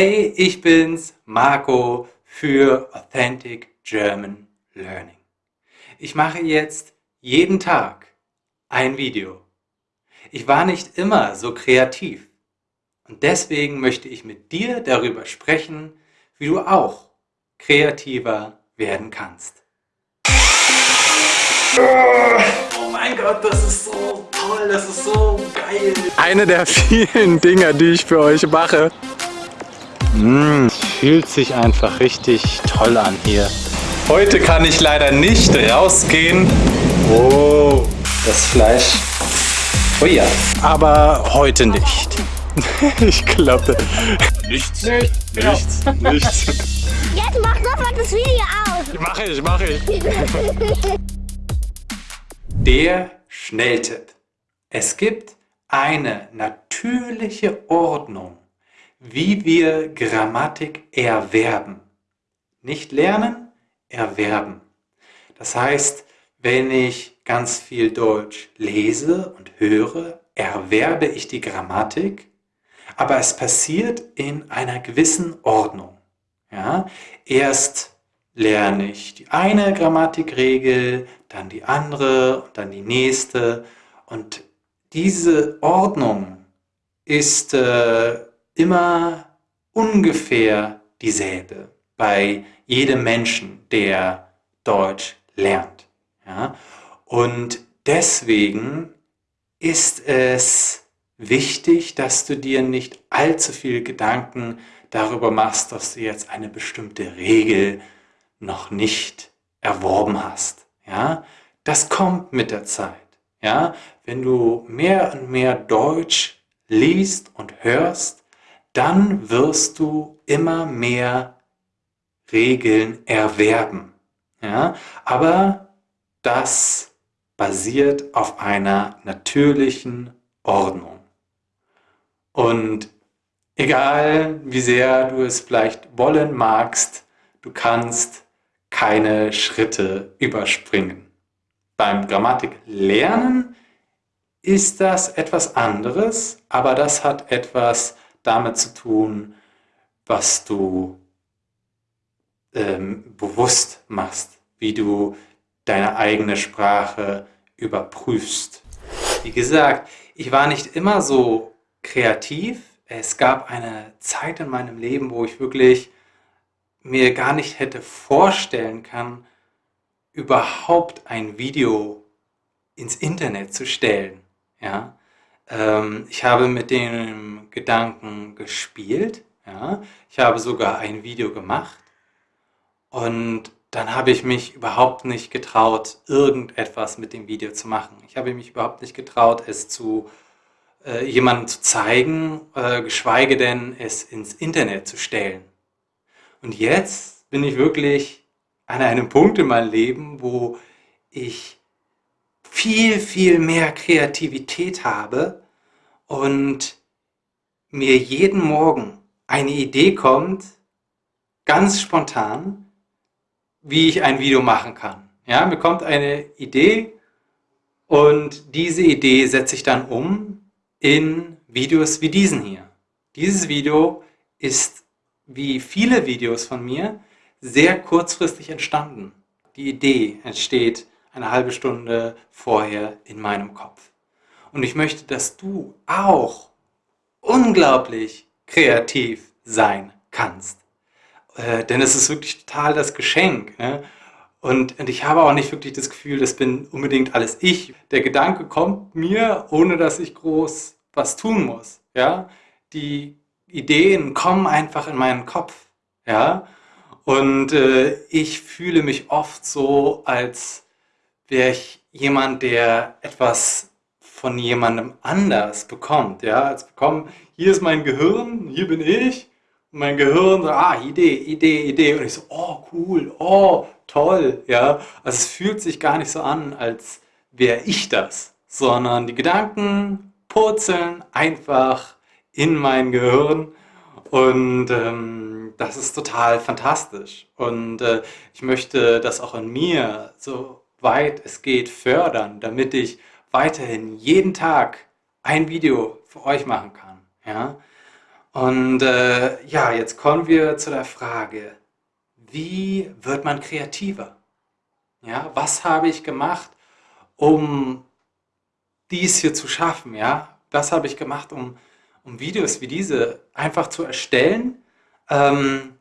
Hey, ich bin's, Marco für Authentic German Learning. Ich mache jetzt jeden Tag ein Video. Ich war nicht immer so kreativ und deswegen möchte ich mit dir darüber sprechen, wie du auch kreativer werden kannst. Oh mein Gott, das ist so toll, das ist so geil. Eine der vielen Dinge, die ich für euch mache. Mmh, fühlt sich einfach richtig toll an hier. Heute kann ich leider nicht rausgehen. Oh, das Fleisch. Oh ja, aber heute nicht. ich glaube. Nichts. Nichts. Nichts. Nichts. Jetzt mach sofort das Video aus. Mache ich, mache ich. Der Schnelltipp. Es gibt eine natürliche Ordnung, wie wir Grammatik erwerben. Nicht lernen, erwerben. Das heißt, wenn ich ganz viel Deutsch lese und höre, erwerbe ich die Grammatik, aber es passiert in einer gewissen Ordnung. Ja? Erst lerne ich die eine Grammatikregel, dann die andere und dann die nächste. Und diese Ordnung ist äh, immer ungefähr dieselbe bei jedem Menschen, der Deutsch lernt. Ja? Und deswegen ist es wichtig, dass du dir nicht allzu viel Gedanken darüber machst, dass du jetzt eine bestimmte Regel noch nicht erworben hast. Ja? Das kommt mit der Zeit. Ja? Wenn du mehr und mehr Deutsch liest und hörst, dann wirst du immer mehr Regeln erwerben. Ja? Aber das basiert auf einer natürlichen Ordnung. Und egal wie sehr du es vielleicht wollen magst, du kannst keine Schritte überspringen. Beim Grammatiklernen ist das etwas anderes, aber das hat etwas damit zu tun, was du ähm, bewusst machst, wie du deine eigene Sprache überprüfst. Wie gesagt, ich war nicht immer so kreativ. Es gab eine Zeit in meinem Leben, wo ich wirklich mir gar nicht hätte vorstellen können, überhaupt ein Video ins Internet zu stellen. Ja? Ähm, ich habe mit dem Gedanken gespielt. Ja? Ich habe sogar ein Video gemacht. Und dann habe ich mich überhaupt nicht getraut, irgendetwas mit dem Video zu machen. Ich habe mich überhaupt nicht getraut, es zu äh, jemandem zu zeigen, äh, geschweige denn es ins Internet zu stellen. Und jetzt bin ich wirklich an einem Punkt in meinem Leben, wo ich viel, viel mehr Kreativität habe und mir jeden Morgen eine Idee kommt, ganz spontan, wie ich ein Video machen kann. Ja, mir kommt eine Idee und diese Idee setze ich dann um in Videos wie diesen hier. Dieses Video ist wie viele Videos von mir, sehr kurzfristig entstanden. Die Idee entsteht eine halbe Stunde vorher in meinem Kopf. Und ich möchte, dass du auch unglaublich kreativ sein kannst. Äh, denn es ist wirklich total das Geschenk. Ne? Und, und ich habe auch nicht wirklich das Gefühl, das bin unbedingt alles ich. Der Gedanke kommt mir, ohne dass ich groß was tun muss. Ja? Die Ideen kommen einfach in meinen Kopf. Ja? Und äh, ich fühle mich oft so, als wäre ich jemand, der etwas von jemandem anders bekommt. Ja? Als bekommen, hier ist mein Gehirn, hier bin ich. Und mein Gehirn sagt, ah, Idee, Idee, Idee. Und ich so, oh, cool, oh, toll. Ja? Also es fühlt sich gar nicht so an, als wäre ich das, sondern die Gedanken purzeln einfach in mein Gehirn und ähm, das ist total fantastisch. Und äh, ich möchte das auch in mir, so weit es geht, fördern, damit ich weiterhin jeden Tag ein Video für euch machen kann. Ja? Und äh, ja, jetzt kommen wir zu der Frage, wie wird man kreativer? Ja, was habe ich gemacht, um dies hier zu schaffen? Ja, was habe ich gemacht, um, um Videos wie diese einfach zu erstellen, ähm,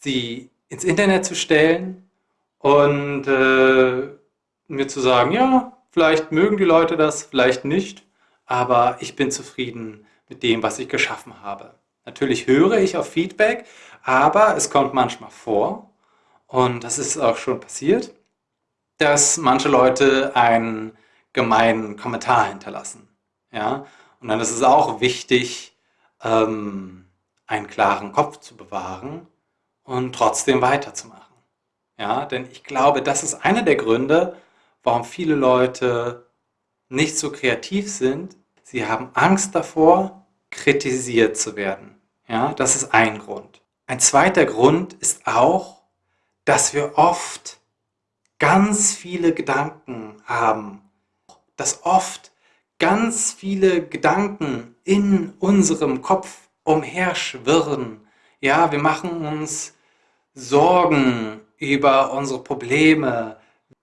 sie ins Internet zu stellen und äh, mir zu sagen, ja, vielleicht mögen die Leute das, vielleicht nicht, aber ich bin zufrieden mit dem, was ich geschaffen habe. Natürlich höre ich auf Feedback, aber es kommt manchmal vor, und das ist auch schon passiert, dass manche Leute einen gemeinen Kommentar hinterlassen. Ja? Und dann ist es auch wichtig, ähm, einen klaren Kopf zu bewahren und trotzdem weiterzumachen. Ja? Denn ich glaube, das ist einer der Gründe, warum viele Leute nicht so kreativ sind. Sie haben Angst davor, kritisiert zu werden. Ja? Das ist ein Grund. Ein zweiter Grund ist auch, dass wir oft ganz viele Gedanken haben, dass oft ganz viele Gedanken in unserem Kopf umherschwirren. Ja, wir machen uns Sorgen über unsere Probleme.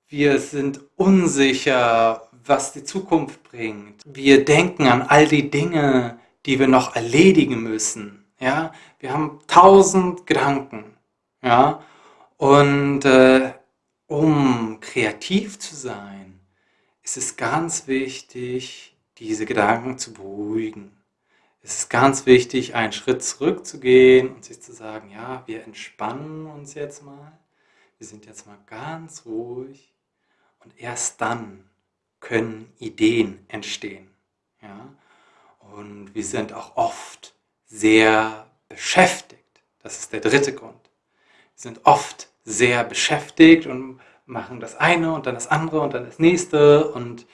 Wir sind unsicher, was die Zukunft bringt. Wir denken an all die Dinge, die wir noch erledigen müssen. Ja, wir haben tausend Gedanken. Ja, und äh, um kreativ zu sein, ist es ganz wichtig, diese Gedanken zu beruhigen. Es ist ganz wichtig, einen Schritt zurückzugehen und sich zu sagen, ja, wir entspannen uns jetzt mal. Wir sind jetzt mal ganz ruhig und erst dann können Ideen entstehen. Ja? Und wir sind auch oft sehr beschäftigt. Das ist der dritte Grund. Wir sind oft sehr beschäftigt und machen das eine und dann das andere und dann das nächste und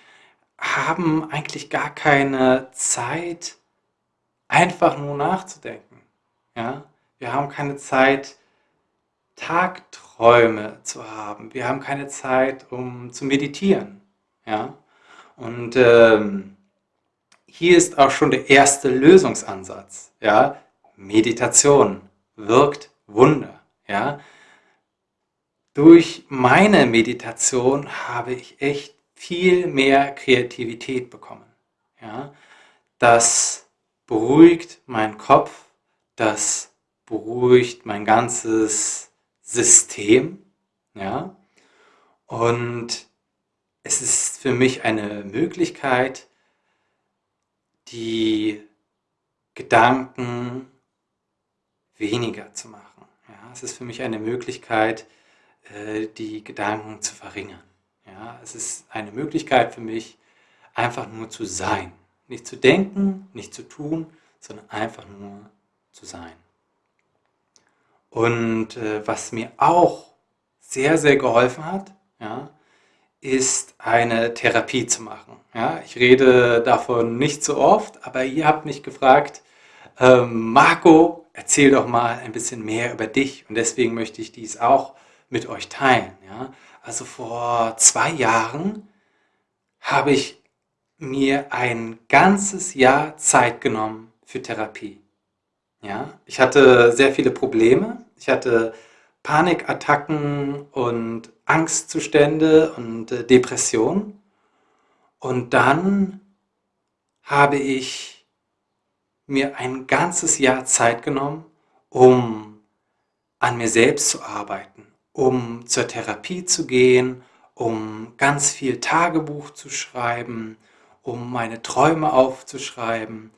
haben eigentlich gar keine Zeit, einfach nur nachzudenken. Ja? Wir haben keine Zeit, Tagträume zu haben. Wir haben keine Zeit, um zu meditieren. Ja? Und ähm, hier ist auch schon der erste Lösungsansatz. Ja? Meditation wirkt Wunder. Ja? Durch meine Meditation habe ich echt viel mehr Kreativität bekommen. Ja? Das beruhigt meinen Kopf, das beruhigt mein ganzes System. Ja? Und es ist für mich eine Möglichkeit, die Gedanken weniger zu machen. Ja? Es ist für mich eine Möglichkeit, äh, die Gedanken zu verringern. Ja, es ist eine Möglichkeit für mich, einfach nur zu sein. Nicht zu denken, nicht zu tun, sondern einfach nur zu sein. Und äh, was mir auch sehr, sehr geholfen hat, ja, ist eine Therapie zu machen. Ja, ich rede davon nicht so oft, aber ihr habt mich gefragt, ähm, Marco, erzähl doch mal ein bisschen mehr über dich. Und deswegen möchte ich dies auch mit euch teilen. Ja? Also vor zwei Jahren habe ich mir ein ganzes Jahr Zeit genommen für Therapie. Ja? Ich hatte sehr viele Probleme. Ich hatte Panikattacken und Angstzustände und äh, Depressionen. Und dann habe ich mir ein ganzes Jahr Zeit genommen, um an mir selbst zu arbeiten, um zur Therapie zu gehen, um ganz viel Tagebuch zu schreiben, um meine Träume aufzuschreiben.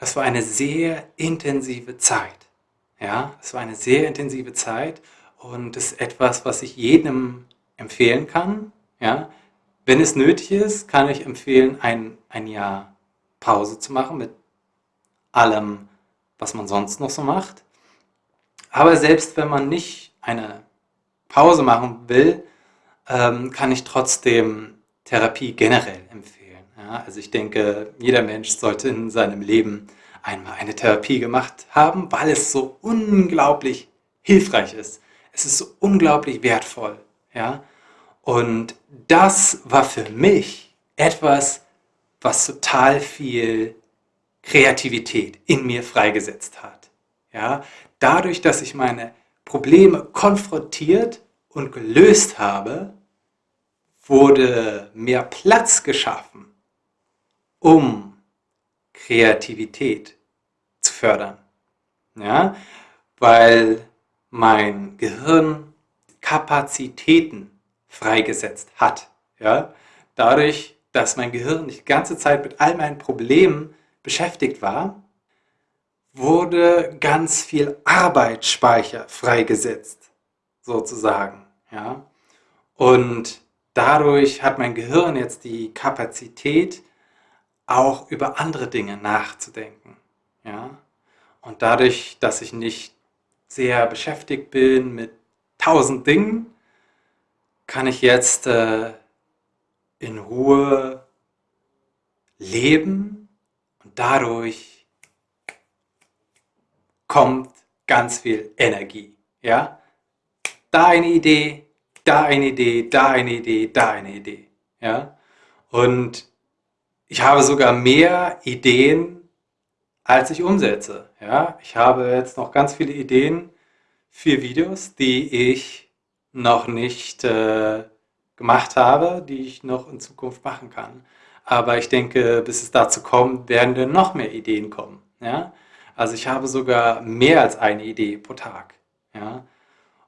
Das war eine sehr intensive Zeit. Ja, es war eine sehr intensive Zeit und ist etwas, was ich jedem empfehlen kann. Ja, wenn es nötig ist, kann ich empfehlen, ein, ein Jahr Pause zu machen mit allem, was man sonst noch so macht. Aber selbst wenn man nicht eine Pause machen will, ähm, kann ich trotzdem Therapie generell empfehlen. Ja, also ich denke, jeder Mensch sollte in seinem Leben einmal eine Therapie gemacht haben, weil es so unglaublich hilfreich ist. Es ist so unglaublich wertvoll. Ja? Und das war für mich etwas, was total viel Kreativität in mir freigesetzt hat. Ja? Dadurch, dass ich meine Probleme konfrontiert und gelöst habe, wurde mehr Platz geschaffen, um Kreativität zu fördern. Ja? Weil mein Gehirn Kapazitäten freigesetzt hat. Ja? Dadurch, dass mein Gehirn die ganze Zeit mit all meinen Problemen beschäftigt war, wurde ganz viel Arbeitsspeicher freigesetzt, sozusagen. Ja? Und dadurch hat mein Gehirn jetzt die Kapazität, auch über andere Dinge nachzudenken. Ja? Und dadurch, dass ich nicht sehr beschäftigt bin mit tausend Dingen, kann ich jetzt äh, in Ruhe leben und dadurch kommt ganz viel Energie. Ja? Da eine Idee, da eine Idee, da eine Idee, da eine Idee. Ja? Und ich habe sogar mehr Ideen, als ich umsetze. Ja? Ich habe jetzt noch ganz viele Ideen für Videos, die ich noch nicht äh, gemacht habe, die ich noch in Zukunft machen kann. Aber ich denke, bis es dazu kommt, werden dann noch mehr Ideen kommen. Ja? Also ich habe sogar mehr als eine Idee pro Tag. Ja?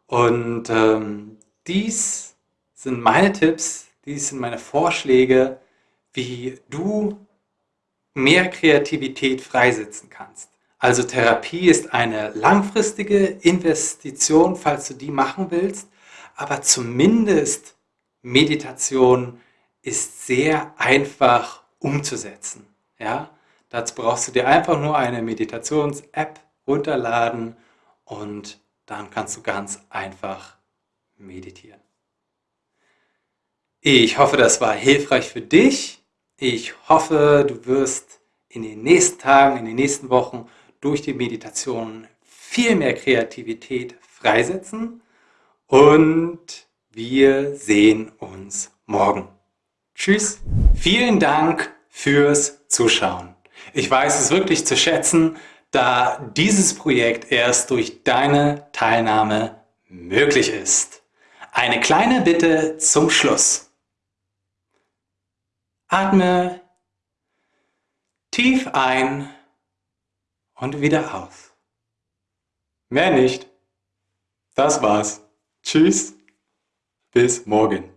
Und ähm, dies sind meine Tipps, dies sind meine Vorschläge, wie du mehr Kreativität freisetzen kannst. Also Therapie ist eine langfristige Investition, falls du die machen willst, aber zumindest Meditation ist sehr einfach umzusetzen. Ja? Dazu brauchst du dir einfach nur eine Meditations-App runterladen und dann kannst du ganz einfach meditieren. Ich hoffe, das war hilfreich für dich. Ich hoffe, du wirst in den nächsten Tagen, in den nächsten Wochen durch die Meditation viel mehr Kreativität freisetzen und wir sehen uns morgen. Tschüss. Vielen Dank fürs Zuschauen. Ich weiß es wirklich zu schätzen, da dieses Projekt erst durch deine Teilnahme möglich ist. Eine kleine Bitte zum Schluss. Atme tief ein und wieder aus. Mehr nicht. Das war's. Tschüss. Bis morgen.